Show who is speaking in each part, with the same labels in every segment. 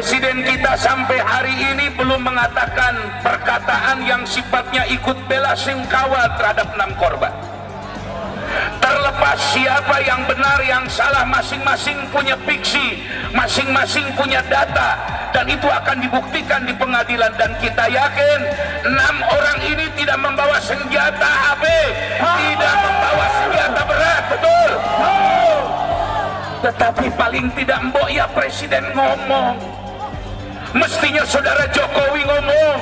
Speaker 1: Presiden kita sampai hari ini belum mengatakan perkataan yang sifatnya ikut bela sungkawa terhadap enam korban. Terlepas siapa yang benar yang salah masing-masing punya fiksi, masing-masing punya data dan itu akan dibuktikan di pengadilan dan kita yakin enam orang ini tidak membawa senjata HP, tidak membawa senjata berat, betul. Tetapi paling tidak mbok ya presiden ngomong mestinya saudara Jokowi ngomong.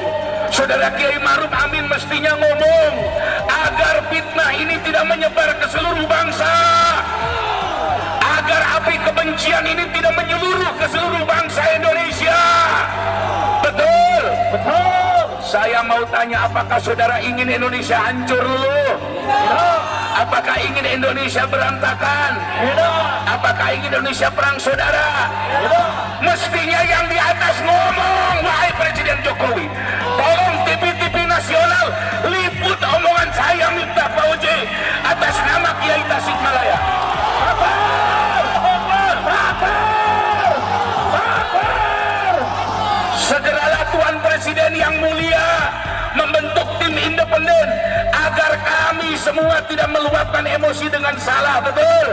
Speaker 1: Saudara Kiai Maruf Amin mestinya ngomong. Agar fitnah ini tidak menyebar ke seluruh bangsa. Agar api kebencian ini tidak menyeluruh ke seluruh bangsa Indonesia. Betul. Betul. Saya mau tanya apakah saudara ingin Indonesia hancur dulu? Apakah ingin Indonesia berantakan? Apakah ingin Indonesia perang saudara. Mestinya yang di atas ngomong wahai Presiden Jokowi. Tolong TV-TV nasional liput omongan saya minta Fauji atas nama Kiai Tasikmalaya segeralah Tuan Presiden yang mulia membentuk tim independen agar kami semua tidak meluapkan emosi dengan salah betul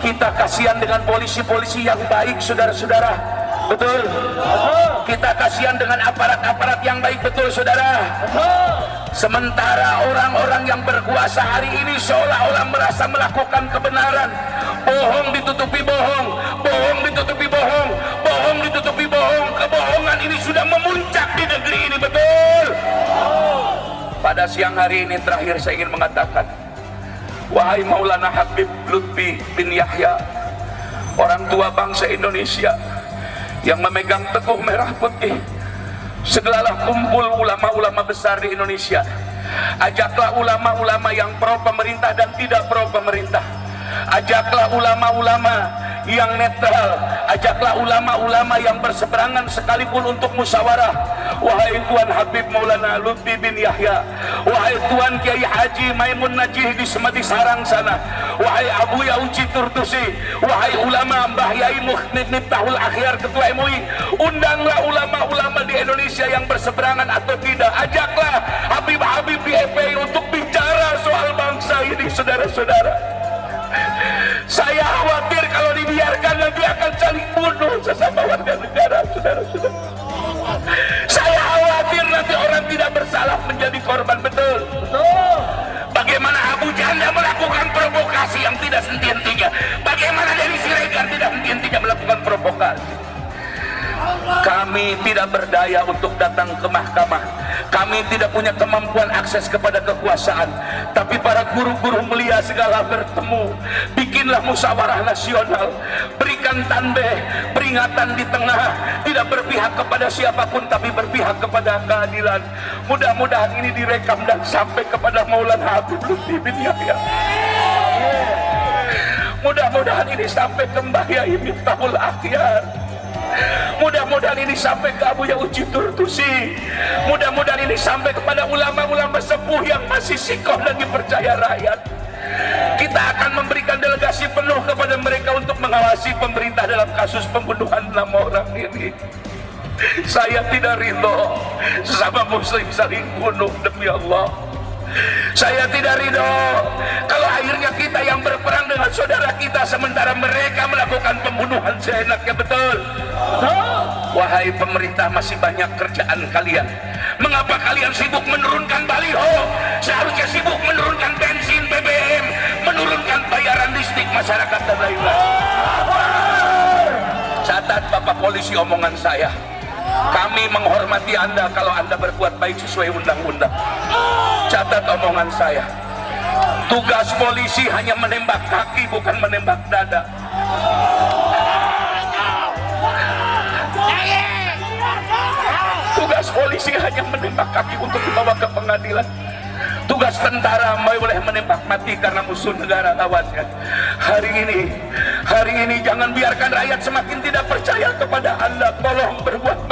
Speaker 1: kita kasihan dengan polisi-polisi yang baik saudara-saudara. Betul. Kita kasihan dengan aparat-aparat yang baik betul saudara. Sementara orang-orang yang berkuasa hari ini seolah-olah merasa melakukan kebenaran. Bohong ditutupi bohong bohong ditutupi bohong bohong ditutupi bohong. Kebohongan ini sudah memuncak di negeri ini betul. Pada siang hari ini terakhir saya ingin mengatakan Wahai Maulana Habib Lutfi bin Yahya Orang tua bangsa Indonesia Yang memegang teguh merah putih Segeralah kumpul ulama-ulama besar di Indonesia. Ajaklah ulama-ulama yang pro pemerintah dan tidak pro pemerintah Ajaklah ulama-ulama yang netral. Ajaklah ulama-ulama yang berseberangan sekalipun untuk musyawarah. Wahai Tuan Habib Maulana Lutfi bin Yahya wahai Tuan Kiai Haji Maimun Najih di Semati Sarang sana. Wahai Abu Yauci Turtusi wahai ulama Mbah Yai Muhmid Miftahul Akhyar Ketua MUI undanglah ulama-ulama di Indonesia yang berseberangan atau tidak. Ajaklah Habib-Habib di FPI untuk bicara soal bangsa ini saudara-saudara. Saya khawatir kalau dibiarkan nanti akan saling bunuh sesama warga negara, saudara-saudara. Saya khawatir nanti orang tidak bersalah menjadi korban betul. Betul. Bagaimana Abu Janda melakukan provokasi yang tidak senti-hentinya? Bagaimana dari Siregar tidak henti-hentinya melakukan provokasi? Kami tidak berdaya untuk datang ke mahkamah. Kami tidak punya kemampuan akses kepada kekuasaan. Tapi para guru-guru mulia segala bertemu. Bikinlah musyawarah nasional. Berikan tanbeh, peringatan di tengah. Tidak berpihak kepada siapa pun, tapi berpihak kepada keadilan. Mudah-mudahan ini direkam dan sampai kepada Maulana Habib Lutfi bin Yahya. Mudah-mudahan ini sampai ke Mbah Yai Miftahul Akhyar mudah-mudahan ini sampai ke Abu Uji Turtusi mudah-mudahan ini sampai kepada ulama-ulama sepuh yang masih sikoh dan dipercaya rakyat kita akan memberikan mengawasi pemerintah dalam kasus pembunuhan enam orang ini. Saya tidak ridho sesama muslim saling bunuh demi Allah. Saya tidak ridho kalau akhirnya kita yang berperang dengan saudara kita sementara mereka melakukan pembunuhan seenaknya betul? Wahai pemerintah masih banyak kerjaan kalian. Mengapa kalian sibuk menurunkan baliho? Seharusnya sibuk menurunkan bensin BBM menurunkan bayaran listrik masyarakat polisi omongan saya. Kami menghormati anda kalau anda berbuat baik sesuai undang-undang. Catat omongan saya. Tugas polisi hanya menembak kaki bukan menembak dada. Tugas polisi hanya menembak kaki untuk dibawa ke pengadilan tugas tentara boleh menembak mati karena musuh negara lawannya. Hari ini hari ini jangan biarkan rakyat semakin tidak percaya kepada anda tolong berbuat